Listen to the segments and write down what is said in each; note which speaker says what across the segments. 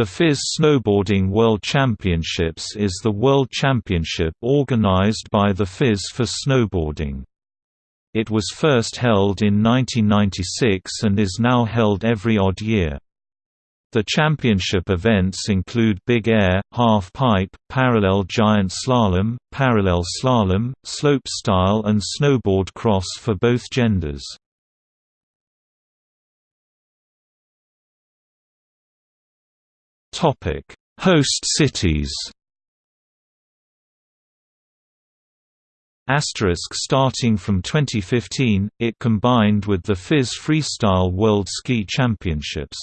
Speaker 1: The FIS Snowboarding World Championships is the world championship organized by the FIS for snowboarding. It was first held in 1996 and is now held every odd year. The championship events include Big Air, Half Pipe, Parallel Giant Slalom, Parallel Slalom, Slopestyle and Snowboard Cross for both genders. Topic: Host cities. Asterisk starting from 2015, it combined with the FIS Freestyle World Ski Championships.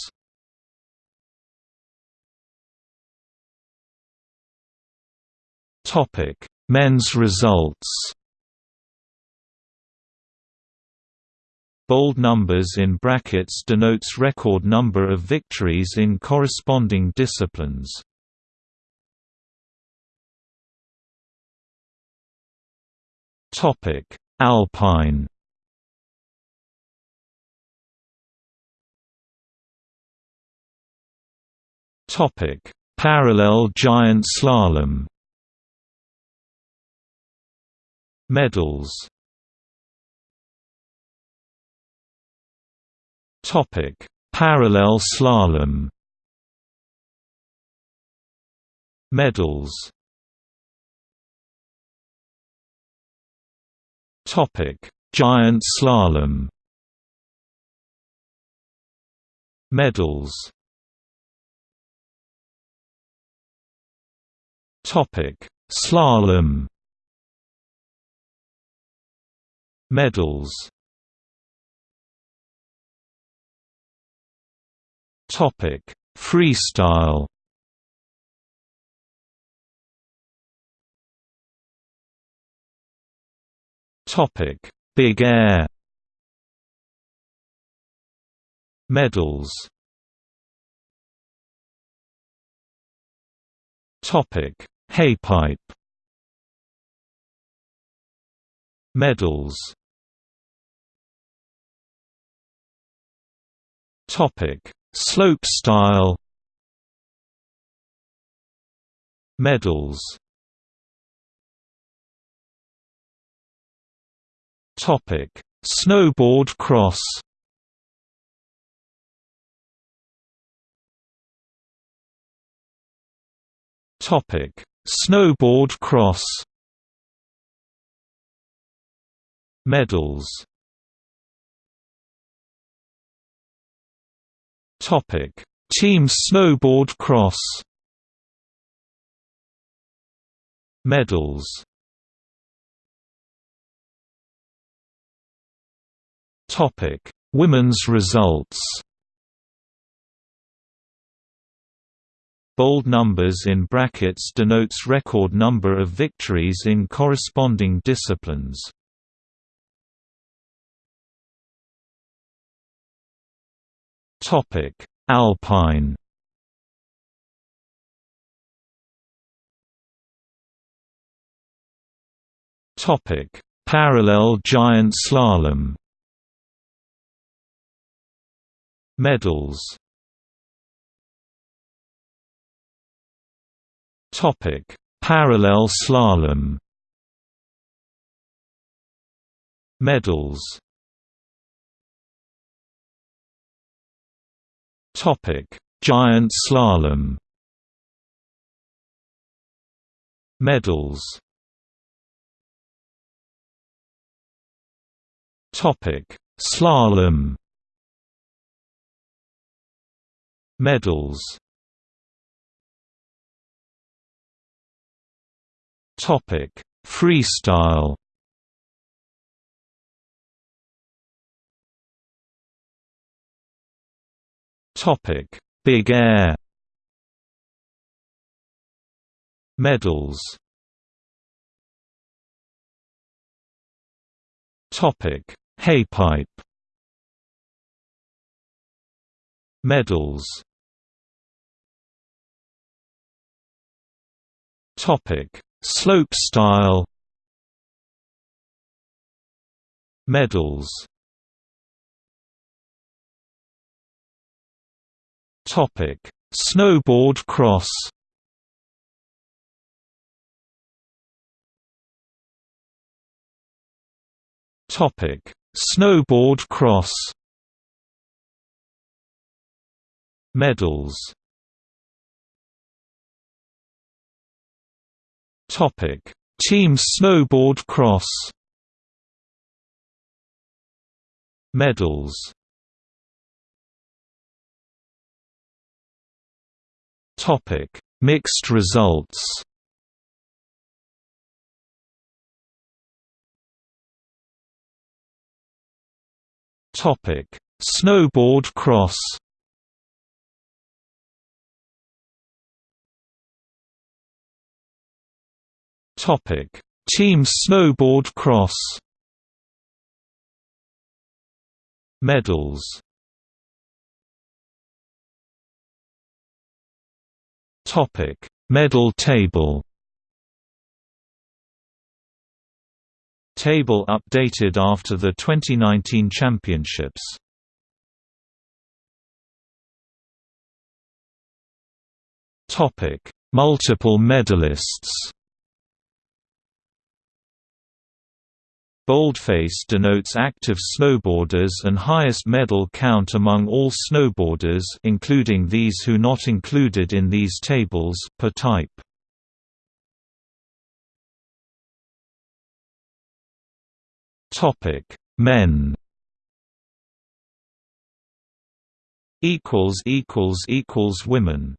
Speaker 1: Topic: Men's results. Bold numbers in brackets denotes record number of victories in corresponding disciplines. Topic: Alpine. Topic: Parallel giant slalom. Medals Parallel slalom. Medals. Topic: Giant slalom. Medals. Topic: Slalom. Medals Topic: Freestyle. Topic: Big Air. Medals. Topic: Halfpipe. Medals. Topic: Slopestyle Medals Topic: Snowboard cross. Topic: Snowboard cross. Medals Topic: Team snowboard cross. Medals. Topic: Women's results. Bold numbers in brackets denotes record number of victories in corresponding disciplines. Topic: Alpine. Topic: Parallel giant slalom. Medals. Topic: Parallel slalom. Medals. Giant slalom. Medals. Topic: Slalom. Medals. Topic: Freestyle. Topic: Big Air. Medals. Topic: Halfpipe. Medals. Topic: Slopestyle. Medals. Topic: Snowboard cross Topic: Snowboard cross. Medals. Topic: Team snowboard cross. Medals. Topic: Mixed results. Topic: Snowboard cross. Topic: Team snowboard cross. Medals. Topic: Medal table. Table updated after the 2019 championships. Topic: Multiple medalists. Boldface denotes active snowboarders and highest medal count among all snowboarders including these who not included in these tables per type. Topic: Men. Equals equals equals women.